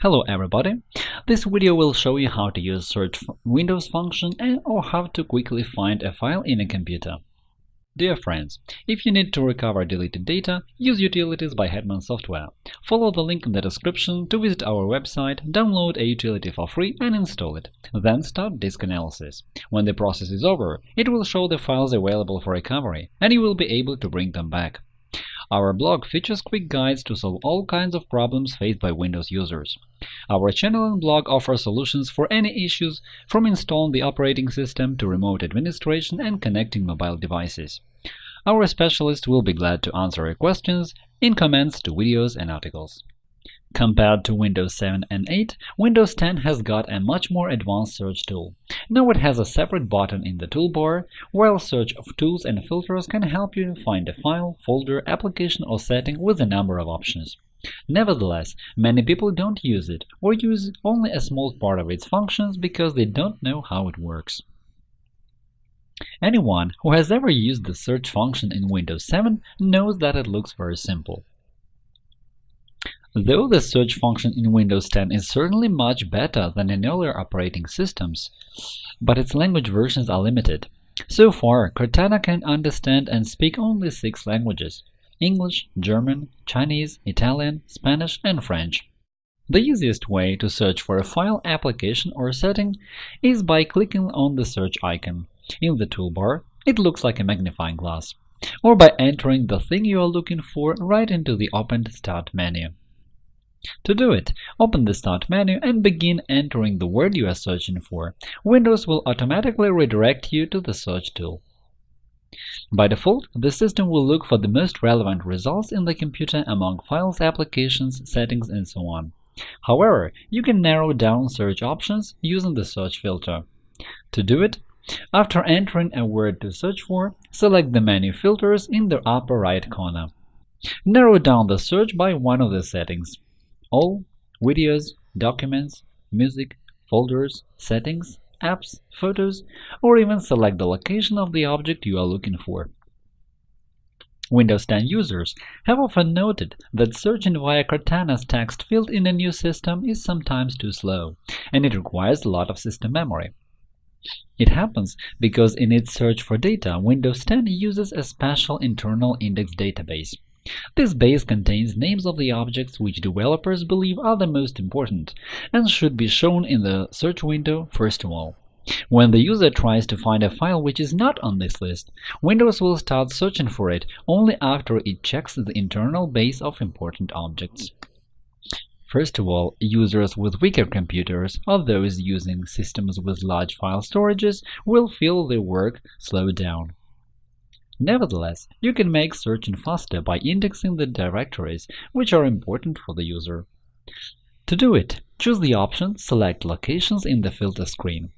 Hello everybody! This video will show you how to use search Windows function and or how to quickly find a file in a computer. Dear friends, if you need to recover deleted data, use utilities by Hetman Software. Follow the link in the description to visit our website, download a utility for free and install it. Then start disk analysis. When the process is over, it will show the files available for recovery, and you will be able to bring them back. Our blog features quick guides to solve all kinds of problems faced by Windows users. Our channel and blog offer solutions for any issues, from installing the operating system to remote administration and connecting mobile devices. Our specialists will be glad to answer your questions in comments to videos and articles. Compared to Windows 7 and 8, Windows 10 has got a much more advanced search tool. Now it has a separate button in the toolbar, while search of tools and filters can help you find a file, folder, application or setting with a number of options. Nevertheless, many people don't use it or use only a small part of its functions because they don't know how it works. Anyone who has ever used the search function in Windows 7 knows that it looks very simple. Though the search function in Windows 10 is certainly much better than in earlier operating systems, but its language versions are limited. So far, Cortana can understand and speak only six languages – English, German, Chinese, Italian, Spanish, and French. The easiest way to search for a file, application, or setting is by clicking on the search icon. In the toolbar, it looks like a magnifying glass, or by entering the thing you are looking for right into the opened Start menu. To do it, open the Start menu and begin entering the word you are searching for. Windows will automatically redirect you to the search tool. By default, the system will look for the most relevant results in the computer among files, applications, settings, and so on. However, you can narrow down search options using the search filter. To do it, after entering a word to search for, select the menu filters in the upper right corner. Narrow down the search by one of the settings all videos, documents, music, folders, settings, apps, photos, or even select the location of the object you are looking for. Windows 10 users have often noted that searching via Cortana's text field in a new system is sometimes too slow, and it requires a lot of system memory. It happens because in its search for data, Windows 10 uses a special internal index database. This base contains names of the objects which developers believe are the most important and should be shown in the search window first of all. When the user tries to find a file which is not on this list, Windows will start searching for it only after it checks the internal base of important objects. First of all, users with weaker computers or those using systems with large file storages will feel their work slow down. Nevertheless, you can make searching faster by indexing the directories which are important for the user. To do it, choose the option Select Locations in the filter screen.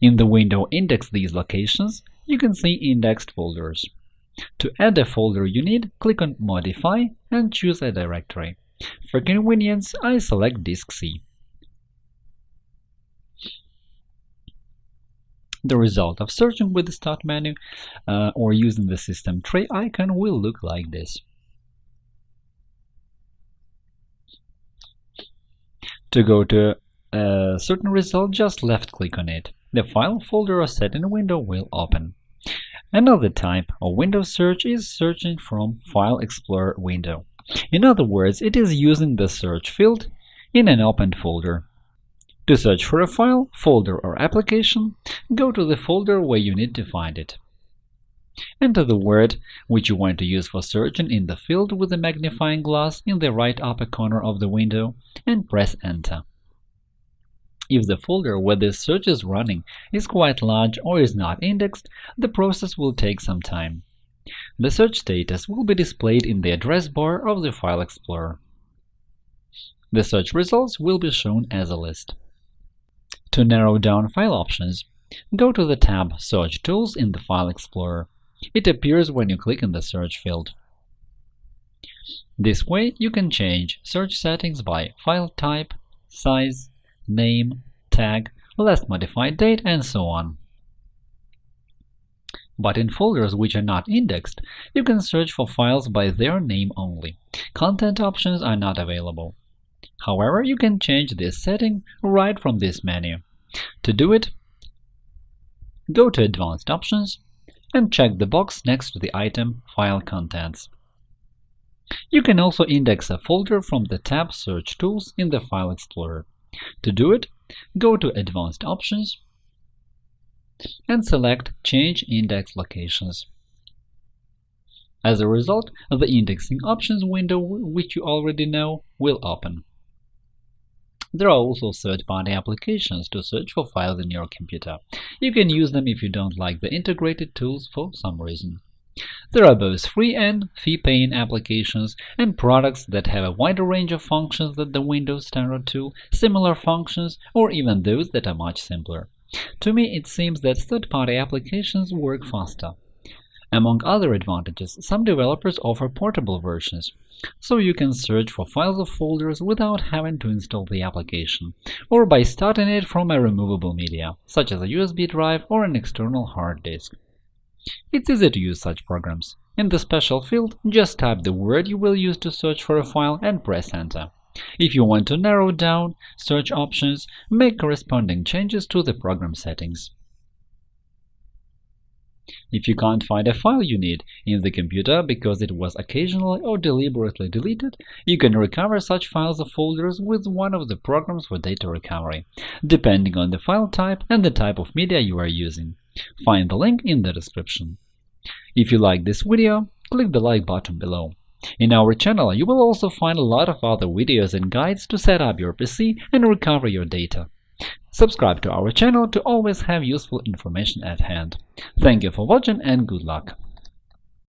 In the window Index these locations, you can see indexed folders. To add a folder you need, click on Modify and choose a directory. For convenience, I select Disk C. The result of searching with the Start menu uh, or using the system tray icon will look like this. To go to a certain result, just left-click on it. The file, folder, or setting window will open. Another type of window search is searching from File Explorer window. In other words, it is using the search field in an opened folder. To search for a file, folder or application, go to the folder where you need to find it. Enter the word which you want to use for searching in the field with the magnifying glass in the right upper corner of the window and press Enter. If the folder where the search is running is quite large or is not indexed, the process will take some time. The search status will be displayed in the address bar of the File Explorer. The search results will be shown as a list. To narrow down file options, go to the tab Search Tools in the File Explorer. It appears when you click in the search field. This way, you can change search settings by file type, size, name, tag, last modified date, and so on. But in folders which are not indexed, you can search for files by their name only. Content options are not available. However, you can change this setting right from this menu. To do it, go to Advanced Options and check the box next to the item File Contents. You can also index a folder from the tab Search Tools in the File Explorer. To do it, go to Advanced Options and select Change Index Locations. As a result, the Indexing Options window, which you already know, will open. There are also third-party applications to search for files in your computer. You can use them if you don't like the integrated tools for some reason. There are both free and fee-paying applications and products that have a wider range of functions than the Windows Standard tool, similar functions, or even those that are much simpler. To me, it seems that third-party applications work faster. Among other advantages, some developers offer portable versions, so you can search for files or folders without having to install the application, or by starting it from a removable media, such as a USB drive or an external hard disk. It's easy to use such programs. In the special field, just type the word you will use to search for a file and press Enter. If you want to narrow down search options, make corresponding changes to the program settings. If you can't find a file you need in the computer because it was occasionally or deliberately deleted, you can recover such files or folders with one of the programs for data recovery, depending on the file type and the type of media you are using. Find the link in the description. If you like this video, click the like button below. In our channel, you will also find a lot of other videos and guides to set up your PC and recover your data. Subscribe to our channel to always have useful information at hand. Thank you for watching and good luck!